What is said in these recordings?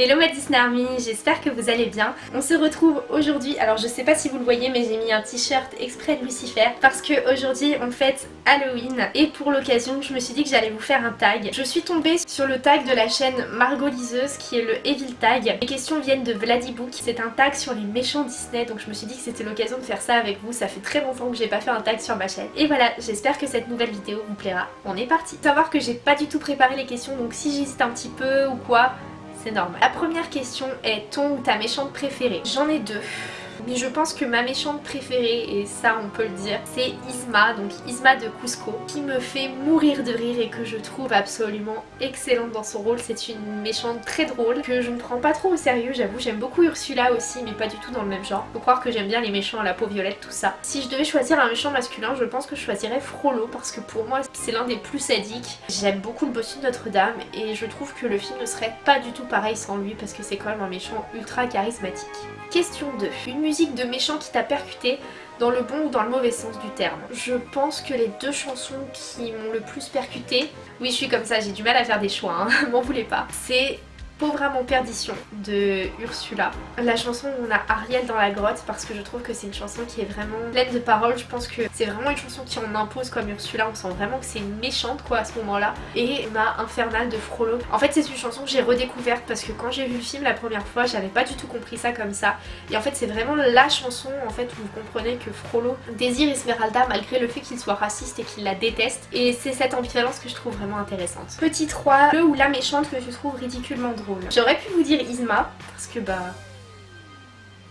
Hello ma Disney Army, j'espère que vous allez bien. On se retrouve aujourd'hui, alors je sais pas si vous le voyez mais j'ai mis un t-shirt exprès de Lucifer parce que aujourd'hui on fête Halloween et pour l'occasion je me suis dit que j'allais vous faire un tag. Je suis tombée sur le tag de la chaîne Margot Liseuse qui est le Evil Tag. Les questions viennent de Vladibook, c'est un tag sur les méchants Disney donc je me suis dit que c'était l'occasion de faire ça avec vous. Ça fait très longtemps que j'ai pas fait un tag sur ma chaîne. Et voilà, j'espère que cette nouvelle vidéo vous plaira. On est parti. Savoir que j'ai pas du tout préparé les questions donc si j'hésite un petit peu ou quoi, c'est normal. La première question est ton ou ta méchante préférée? J'en ai deux. Mais je pense que ma méchante préférée, et ça on peut le dire, c'est Isma, donc Isma de Cusco, qui me fait mourir de rire et que je trouve absolument excellente dans son rôle. C'est une méchante très drôle, que je ne prends pas trop au sérieux, j'avoue. J'aime beaucoup Ursula aussi, mais pas du tout dans le même genre. Faut croire que j'aime bien les méchants à la peau violette, tout ça. Si je devais choisir un méchant masculin, je pense que je choisirais Frollo, parce que pour moi, c'est l'un des plus sadiques. J'aime beaucoup le bossu de Notre-Dame, et je trouve que le film ne serait pas du tout pareil sans lui, parce que c'est quand même un méchant ultra charismatique. Question 2. Une de méchant qui t'a percuté dans le bon ou dans le mauvais sens du terme. Je pense que les deux chansons qui m'ont le plus percuté, oui je suis comme ça, j'ai du mal à faire des choix, hein, m'en voulez pas, c'est Pauvre à mon perdition de Ursula. La chanson où on a Ariel dans la grotte parce que je trouve que c'est une chanson qui est vraiment pleine de paroles. Je pense que c'est vraiment une chanson qui en impose comme Ursula. On sent vraiment que c'est méchante quoi à ce moment-là. Et ma Infernal de Frollo. En fait c'est une chanson que j'ai redécouverte parce que quand j'ai vu le film la première fois j'avais pas du tout compris ça comme ça. Et en fait c'est vraiment la chanson en fait où vous comprenez que Frollo désire Esmeralda malgré le fait qu'il soit raciste et qu'il la déteste. Et c'est cette ambivalence que je trouve vraiment intéressante. Petit 3, le ou la méchante que je trouve ridiculement drôle. J'aurais pu vous dire Isma, parce que bah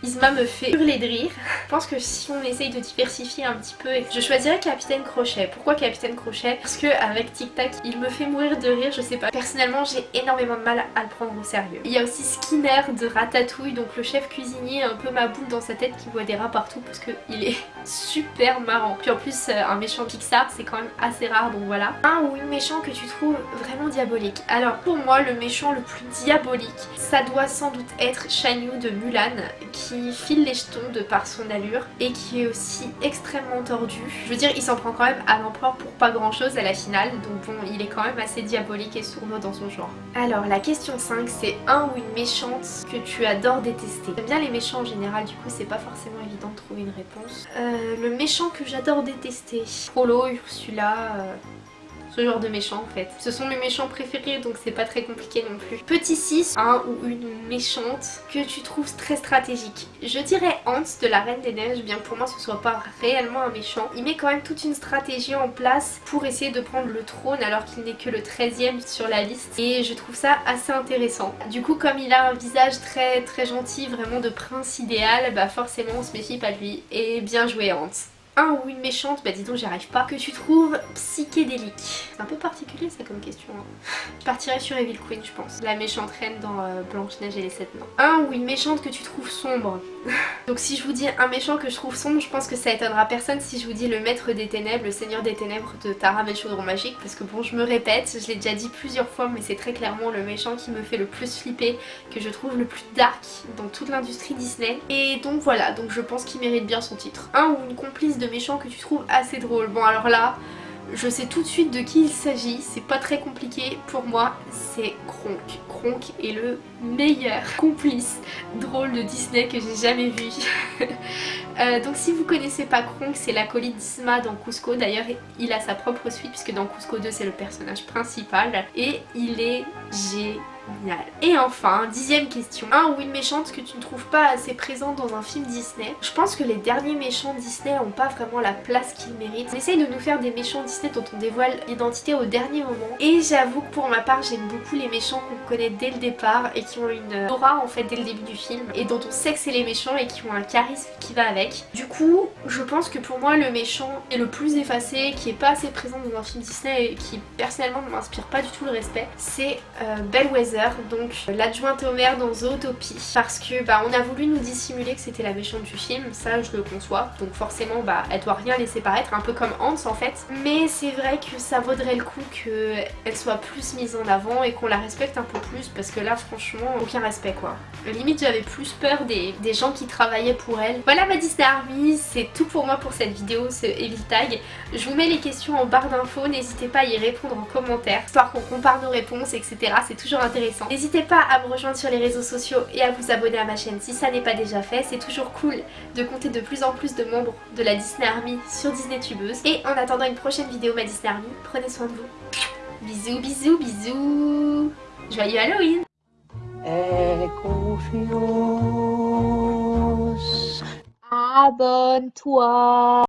Isma me fait hurler de rire. Je pense que si on essaye de diversifier un petit peu, je choisirais Capitaine Crochet. Pourquoi Capitaine Crochet? Parce que avec Tic Tac, il me fait mourir de rire, je sais pas. Personnellement, j'ai énormément de mal à le prendre au sérieux. Il y a aussi Skinner de Ratatouille, donc le chef cuisinier un peu ma boule dans sa tête qui voit des rats partout parce qu'il est super marrant. Puis en plus, euh, un méchant Pixar, c'est quand même assez rare, donc voilà. Un ou une méchant que tu trouves vraiment diabolique. Alors pour moi, le méchant le plus diabolique, ça doit sans doute être Shanyu de Mulan, qui qui file les jetons de par son allure et qui est aussi extrêmement tordu. Je veux dire, il s'en prend quand même à l'empereur pour pas grand chose à la finale, donc bon, il est quand même assez diabolique et sournois dans son genre. Alors, la question 5, c'est un ou une méchante que tu adores détester? J'aime bien les méchants en général, du coup c'est pas forcément évident de trouver une réponse. Euh, le méchant que j'adore détester, Frollo, Ursula... Euh, genre de méchants en fait. Ce sont mes méchants préférés donc c'est pas très compliqué non plus. Petit 6, un ou une méchante que tu trouves très stratégique. Je dirais Hans de la Reine des Neiges, bien que pour moi ce soit pas réellement un méchant. Il met quand même toute une stratégie en place pour essayer de prendre le trône alors qu'il n'est que le 13ème sur la liste et je trouve ça assez intéressant. Du coup comme il a un visage très très gentil, vraiment de prince idéal, bah forcément on se méfie pas de lui et bien joué Hans un ou une méchante, bah dis donc j'y arrive pas, que tu trouves psychédélique. C'est un peu particulier ça comme question. Hein. Je partirais sur Evil Queen je pense. La méchante reine dans euh, Blanche-Neige et les sept nains. Un ou une méchante que tu trouves sombre. donc si je vous dis un méchant que je trouve sombre, je pense que ça étonnera personne si je vous dis le maître des ténèbres, le seigneur des ténèbres de Tara chaudron magique. Parce que bon je me répète, je l'ai déjà dit plusieurs fois mais c'est très clairement le méchant qui me fait le plus flipper, que je trouve le plus dark dans toute l'industrie Disney. Et donc voilà, donc je pense qu'il mérite bien son titre. Un ou une complice de méchant que tu trouves assez drôle. Bon alors là, je sais tout de suite de qui il s'agit, c'est pas très compliqué pour moi, c'est Kronk. Kronk est le meilleur complice drôle de Disney que j'ai jamais vu. Euh, donc si vous connaissez pas Kronk, c'est l'acolyte d'Isma dans Cusco, d'ailleurs il a sa propre suite puisque dans Cusco 2 c'est le personnage principal et il est génial et enfin, dixième question, un ou une méchante que tu ne trouves pas assez présente dans un film Disney. Je pense que les derniers méchants Disney n'ont pas vraiment la place qu'ils méritent. On essaye de nous faire des méchants Disney dont on dévoile l'identité au dernier moment. Et j'avoue que pour ma part, j'aime beaucoup les méchants qu'on connaît dès le départ et qui ont une aura en fait dès le début du film et dont on sait que c'est les méchants et qui ont un charisme qui va avec. Du coup, je pense que pour moi, le méchant est le plus effacé, qui est pas assez présent dans un film Disney et qui personnellement ne m'inspire pas du tout le respect, c'est euh, Bellwether donc l'adjointe au maire dans Zootopie. Parce que bah on a voulu nous dissimuler que c'était la méchante du film, ça je le conçois. Donc forcément bah elle doit rien laisser paraître, un peu comme Hans en fait. Mais c'est vrai que ça vaudrait le coup qu'elle soit plus mise en avant et qu'on la respecte un peu plus parce que là franchement aucun respect quoi. Limite j'avais plus peur des, des, gens qui travaillaient pour elle. Voilà ma Disney Army, c'est tout pour moi pour cette vidéo, ce Evil Tag. Je vous mets les questions en barre d'infos, n'hésitez pas à y répondre en commentaire, histoire qu'on compare nos réponses etc. C'est toujours intéressant intéressant. N'hésitez pas à me rejoindre sur les réseaux sociaux et à vous abonner à ma chaîne si ça n'est pas déjà fait. C'est toujours cool de compter de plus en plus de membres de la Disney Army sur Disney Tubeuse. Et en attendant une prochaine vidéo ma Disney Army, prenez soin de vous. Bisous, bisous, bisous Joyeux Halloween southern tour